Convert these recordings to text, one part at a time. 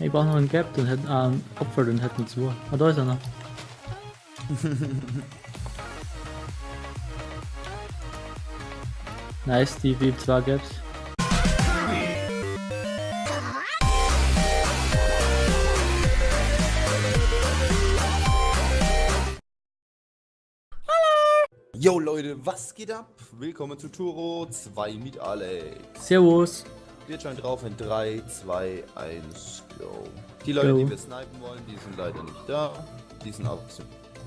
Ich brauche noch einen Gap, dann hätten, ah, einen Opfer, dann hätten wir zwei. Ah, da ist einer. nice, Steve, ich hab zwei Gaps. Yo Leute, was geht ab? Willkommen zu Turo 2 mit Alex. Servus. Wir schauen drauf in 3, 2, 1, go. Die Leute, Go. die wir snipen wollen, die sind leider nicht da. Die sind auch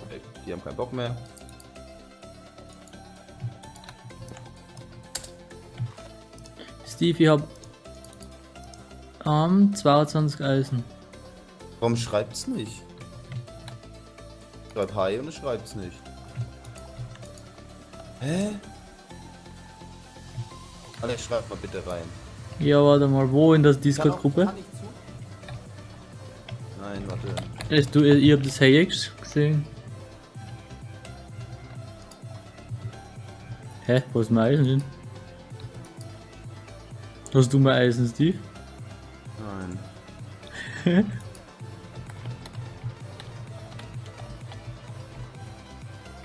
weg. Die haben keinen Bock mehr. Steve, ich hab ähm, 22 Eisen. Warum schreibt's nicht? Schreib Hi und es schreibt's nicht. Hä? Alex, schreib mal bitte rein. Ja, warte mal, wo in der Discord-Gruppe? Nein, warte. Du, ihr, habt das Heyex gesehen? Hä? Wo ist mein Eisen hin? Hast du mein Eisen, Steve? Nein.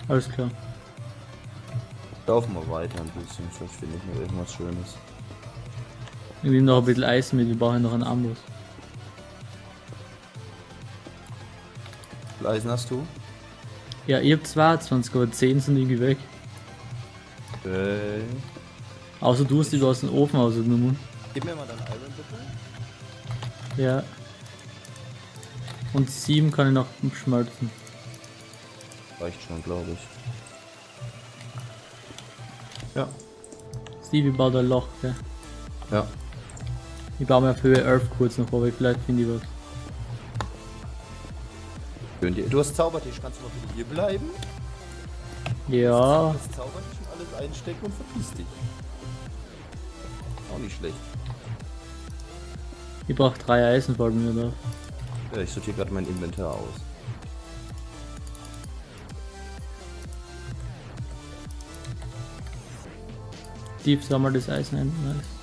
Alles klar. Laufen wir weiter ein bisschen, vielleicht finde ich noch irgendwas Schönes. Ich nehme noch ein bisschen Eisen mit, wir brauchen noch einen Amboss. Wie viel Eisen hast du? Ja, ihr habt 22, aber 10 sind irgendwie weg. Okay. Außer du hast die aus dem Ofen ausgenommen. Gib mir mal dein Iron bitte. Ja. Und 7 kann ich noch schmelzen. Reicht schon, glaube ich. Ja. Stevie baut ein Loch, gell? Ja. Ich baue mir für Earth kurz noch, aber vielleicht finde ich was. Du hast Zaubertisch, kannst du mal bitte hier bleiben? Ja, Das Zaubertisch und alles einstecken und verpiss dich. Auch nicht schlecht. ich brauche drei Eisen vor mir da. Ja, ich sortiere gerade mein Inventar aus. Steve sammelt das Eisen ein. Nice.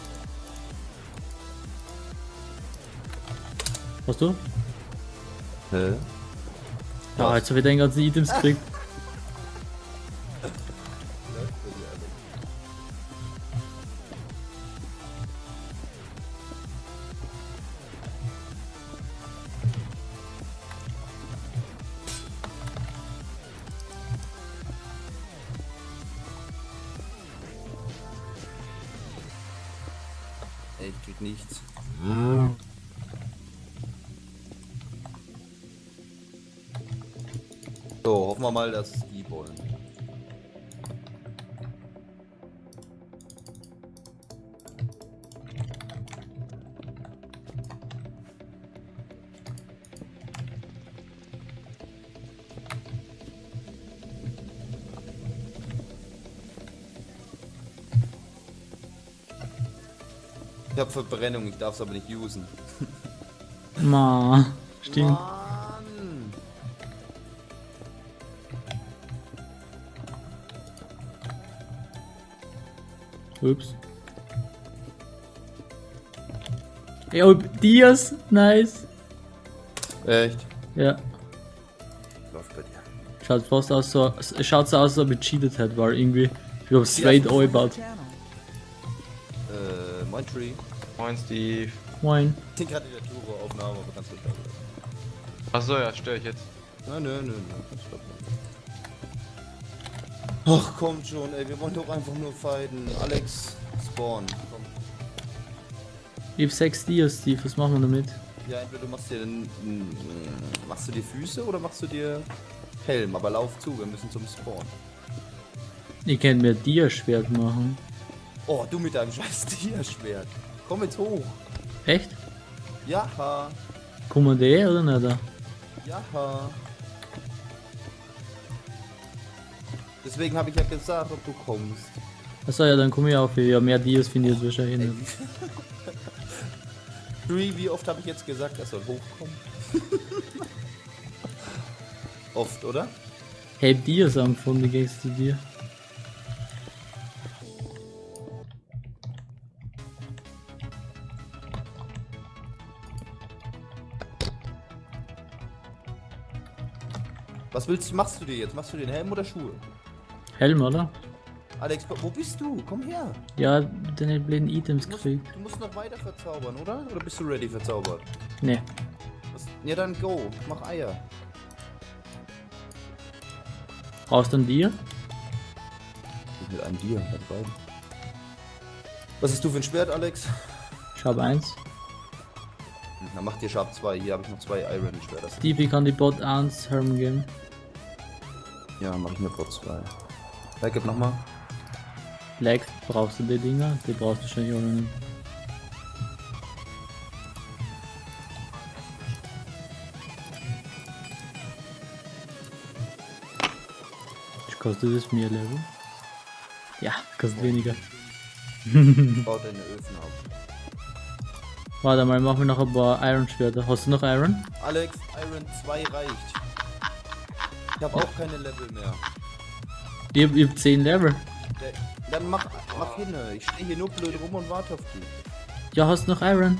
Hast du? Hä? Ja, jetzt habe ich deine ganzen Items gekriegt. Mal, dass die wollen. Ich hab Verbrennung, ich darf es aber nicht usen. Ma, stimmt. Mann! Ups. Ja, Dias, nice. Echt? Ja, Läuft bei dir. schaut fast aus so, es schaut so aus, als ob ich cheated hätte, weil irgendwie, ich glaube, straight eingebaut. Äh, Moin Tree. Moin Steve. Moin. Ich bin gerade in der Turo-Aufnahme, aber ganz ruhig. Achso, ja, störe ich jetzt. Nein, nein, nein, nein. Stopp mal. Ach, kommt schon, ey, wir wollen doch einfach nur fighten. Alex, spawn. Komm. Ich hab 6 Dias, Steve, was machen wir damit? Ja, entweder du machst dir den, machst du dir Füße oder machst du dir Helm, aber lauf zu, wir müssen zum Spawn. Ich könnte mir Dia-Schwert machen. Oh, du mit deinem scheiß Tierschwert. Komm jetzt hoch. Echt? Jaha, Kommen die oder nicht? jaha. Deswegen habe ich ja gesagt, ob du kommst. Achso, ja, dann komme ich auch wieder. Ja, mehr Dias finde ich jetzt wahrscheinlich nicht. Three, wie oft habe ich jetzt gesagt, er soll hochkommen? oft, oder? Hey, Dias am Funde gehst zu dir. Was willst du, machst du dir jetzt? Machst du den Helm oder Schuhe? Helm, oder? Alex, wo bist du? Komm her. Ja, deine blöden Items gekriegt. du musst noch weiter verzaubern, oder? Oder bist du ready verzaubert? Ne. Was? Ja, dann go. Mach Eier. Brauchst du ein Dir? Mit einem Dir, mit beiden. Was hast du für ein Schwert, Alex? Ich habe eins. Dann mach dir Sharp 2. Hier habe ich noch zwei Iron Schwerter. Stevie kann die Bot 1 Helm geben. Ja, mach ich mir Bot 2. Ja, gib nochmal. Black, brauchst du die Dinger? Die brauchst du wahrscheinlich auch nicht. Ich kostet es mir Level? Ja, kostet weniger. Bau deine Öfen ab. Warte mal, machen wir noch ein paar Iron Schwerter. Hast du noch Iron? Alex, Iron 2 reicht. Ich habe auch keine Level mehr. Hab, ich hab 10 Level. Dann mach, mach hin. Ich stehe hier nur blöd rum und warte auf dich. Ja, hast du noch Iron?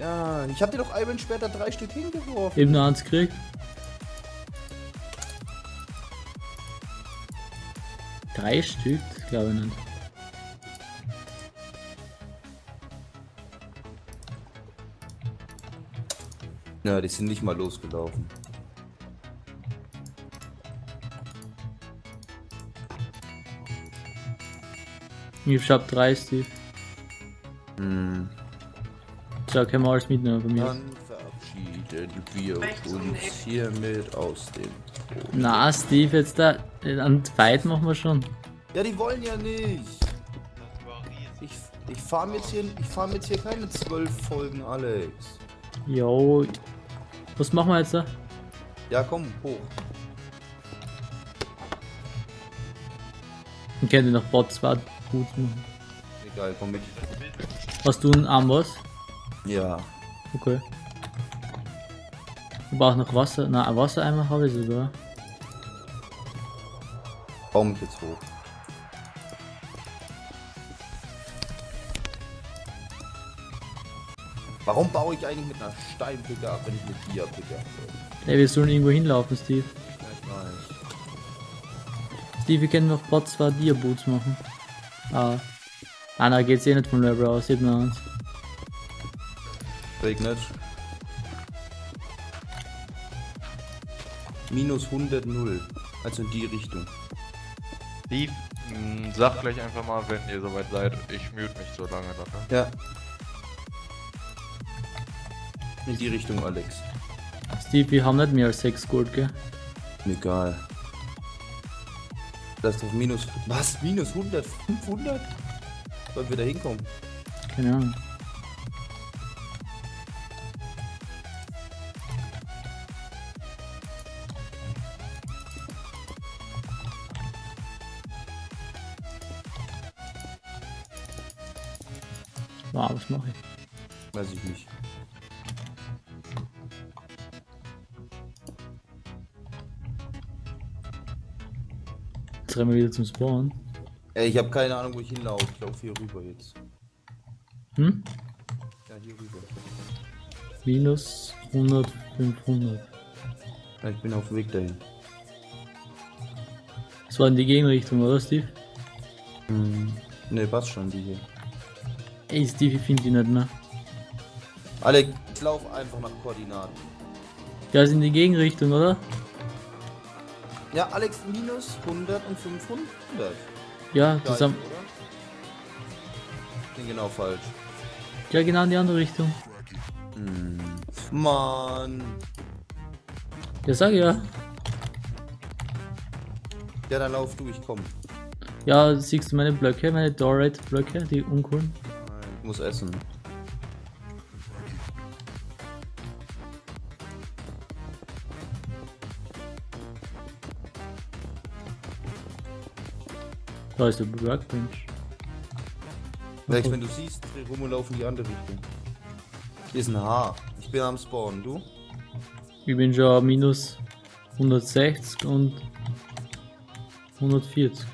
Ja, ich habe dir doch Iron Schwerter drei Stück hingeworfen. Eben nur eins gekriegt. Drei Stück? Glaube ich nicht. Ja, die sind nicht mal losgelaufen. Ich hab drei Steve. Hm. So, können wir alles mitnehmen von mir. Dann verabschieden wir uns hiermit aus dem Thron. Na, Steve, jetzt da. An Fight machen wir schon. Ja, die wollen ja nicht. Ich, ich fahre jetzt hier, ich fahr jetzt hier keine zwölf Folgen, Alex. Jo. Was machen wir jetzt da? Ja, komm, hoch. Ich könnte noch Bot 2 gut machen. Egal, komm mit. Hast du einen Amboss? Ja. Okay. Ich brauche noch Wasser. Na, ein Wassereimer habe ich sogar. Bau mich jetzt hoch. Warum baue ich eigentlich mit einer Steinpicke ab, wenn ich mit Dia-Picke abbaue? Ey, wir sollen irgendwo hinlaufen, Steve. Ich weiß. Steve, wir können noch Bot 2 Dia Boots machen. Ah. Ah, na, geht's eh nicht vom Level aus. 7 1. Regnet. Minus 100 0. Also in die Richtung. Steve, mh, sag gleich einfach mal, wenn ihr soweit seid. Ich mute mich so lange ne? Ja. In die Richtung, Alex. Steve, wir haben nicht mehr als 6 Gold, gell? Egal. Das ist doch minus. Was? Minus 100? 500? Sollen wir da hinkommen? Keine Ahnung. Wow, was mache ich? Weiß ich nicht. Wir wieder zum Spawn. Ey, ich habe keine Ahnung, wo ich hinlaufe. Ich laufe hier rüber jetzt. Hm? Ja, hier rüber. Minus 100, 500. Ja, ich bin auf dem Weg dahin. Das war in die Gegenrichtung, oder Steve? Hm. Ne, passt schon, die hier. Ey, Steve, ich finde die nicht mehr. Alex, lauf einfach nach Koordinaten. Ja, ist in die Gegenrichtung, oder? Ja, Alex, minus 100 und 500. Ja, Gleich, zusammen. oder? Genau falsch. Ja, genau in die andere Richtung. Hm. Mann. Ja, sag ja. Ja, dann lauf du, ich komm. Ja, siehst du meine Blöcke, meine Dorite-Blöcke, die uncoolen? Ich muss essen. Da ist der Workbench. Vielleicht, wenn du siehst, dreh rum und lauf in die andere Richtung. Hier ist ein Haar. Ich bin am Spawn, du? Ich bin schon minus 160 und 140.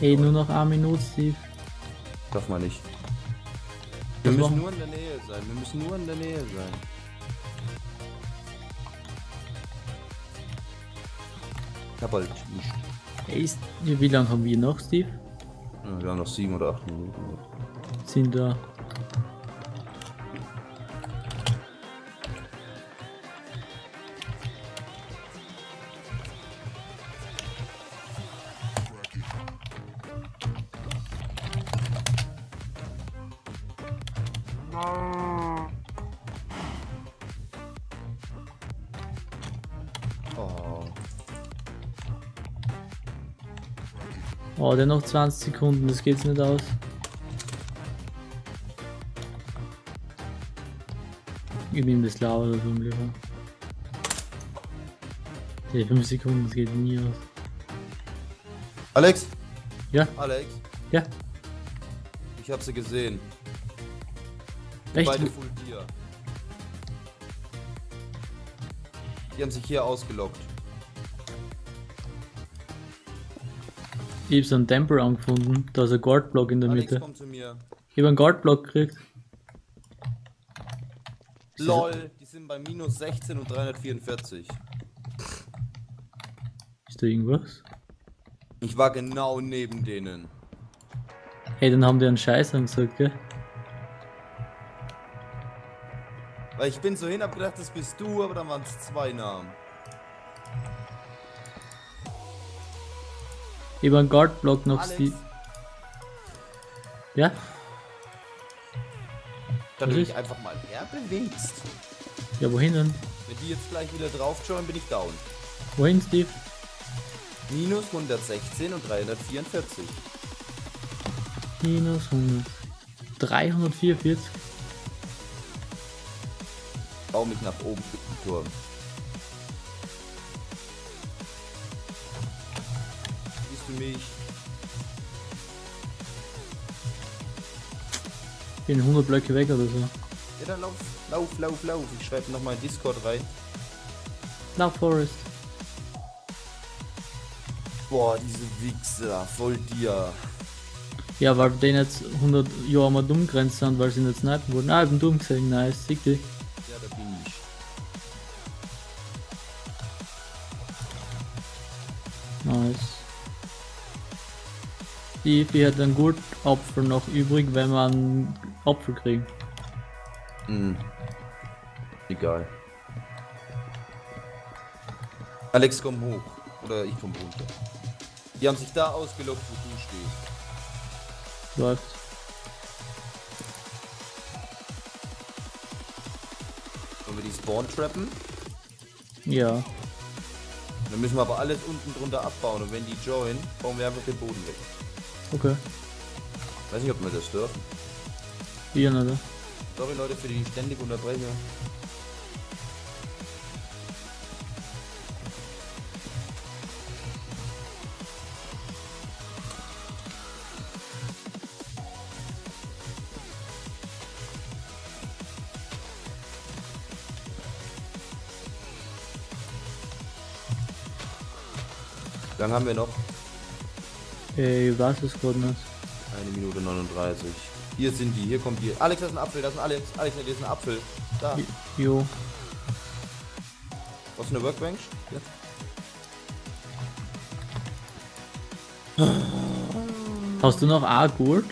Ey, nur noch eine Minute, Steve. Darf man nicht. Wir müssen nur in der Nähe sein. Wir müssen nur in der Nähe sein. Ich hab halt nicht. Ey, ist, wie lange haben wir noch, Steve? Ja, Wir haben noch sieben oder acht Minuten. Sind da. Oh, der noch 20 Sekunden, das geht's nicht aus. Ich nehme das Lava oder so im Lieber. Die 5 Sekunden, das geht nie aus. Alex? Ja, Alex? ja. Ich hab sie gesehen. Echt? Beide Full Gear. Die haben sich hier ausgelockt. Ich hab so einen Temper angefunden. Da ist ein Guardblock in der Alex, Mitte. komm zu mir. Ich hab einen Guardblock gekriegt. LOL, die sind bei minus 16 und 344. Ist da irgendwas? Ich war genau neben denen. Hey, dann haben die einen Scheiß angesagt, gell? Weil ich bin so hin, hab gedacht, das bist du, aber dann waren es zwei Namen. Ich hab einen Guardblock noch, Alex, Steve. Ja? da Was du dich einfach mal herbewegst. Ja, wohin denn? Wenn die jetzt gleich wieder drauf schauen, bin ich down. Wohin, Steve? Minus 116 und 344. Minus 100. 344. Bau mich nach oben für den Turm. Mich? Bin 100 Blöcke weg oder so. Ja, dann lauf, lauf, lauf, lauf. Ich schreibe nochmal in Discord rein. Na, Forest. Boah, diese Wichser, voll dir. Ja, weil den jetzt 100 Jahre mal dumm grenzt sind, weil sie nicht snipen wurden. Ah, ich bin dumm gesehen, nice, sick dich. Die, hat einen guten Apfel noch übrig, wenn einen Apfel kriegen. Hm. Egal. Alex, komm hoch. Oder ich komm runter. Die haben sich da ausgelockt, wo du stehst. Läuft. Wollen wir die Spawn trappen? Ja. Dann müssen wir aber alles unten drunter abbauen und wenn die joinen, bauen wir einfach den Boden weg. Okay. Weiß nicht, ob wir das dürfen. Hier, oder? Sorry Leute für die ständige Unterbrechung. Lange haben wir noch? Ey, es gerade nicht. Eine Minute 39. Hier sind die, hier kommt die. Alex, das ist ein Apfel, das ist ein Alex. Alex, das ist ein Apfel. Da. Jo. Was eine Workbench? Ja. Hast du noch A Gold?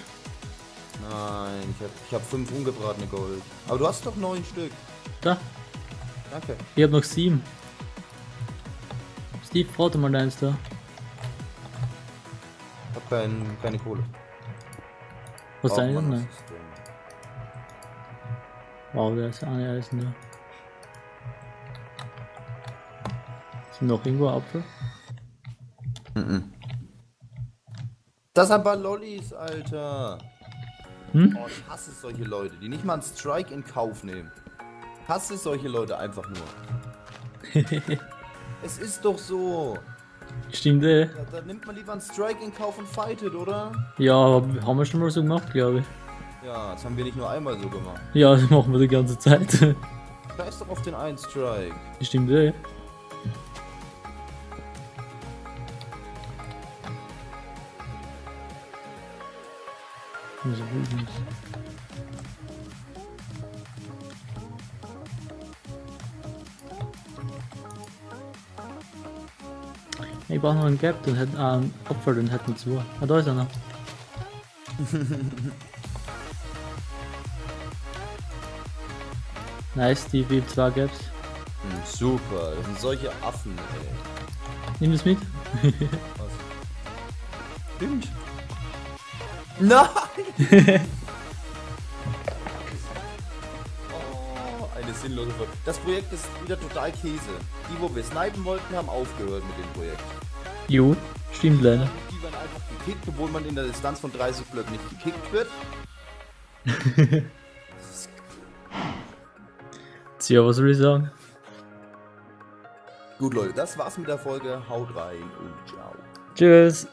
Nein, ich hab, ich hab fünf ungebratene Gold. Aber du hast doch neun Stück. Da. Danke. Ich hab noch sieben. Steve, warte mal deins da. Ich hab kein, keine Kohle. Was Braucht deine. System. Wow, da ist eine Eisen da. Ist noch irgendwo Apfel? Das sind ein paar Lollis, Alter. Hm? Oh, ich hasse solche Leute, die nicht mal einen Strike in Kauf nehmen. Ich hasse solche Leute einfach nur. es ist doch so. Stimmt, eh. Da, da nimmt man lieber einen Strike in Kauf und fightet, oder? Ja, hab- haben wir schon mal so gemacht, glaube ich. Ja, das haben wir nicht nur einmal so gemacht. Ja, das machen wir die ganze Zeit. Scheiß doch auf den einen Strike. Stimmt, eh. Ich brauche noch einen Gap, dann hätten, äh, einen Opfer, dann hätten wir zwei. Ah, da ist einer. nice, die wie zwei Gaps. Hm, super, das sind solche Affen, ey. Nimm das mit. Was? Stimmt. Nein! eine sinnlose Folge. Das Projekt ist wieder total Käse. Die, wo wir snipen wollten, haben aufgehört mit dem Projekt. Jo, stimmt leider. Die werden einfach gekickt, obwohl man in der Distanz von 30 Blöcken nicht gekickt wird. Tja, was soll ich sagen? Gut, Leute, das war's mit der Folge. Haut rein und ciao. Tschüss.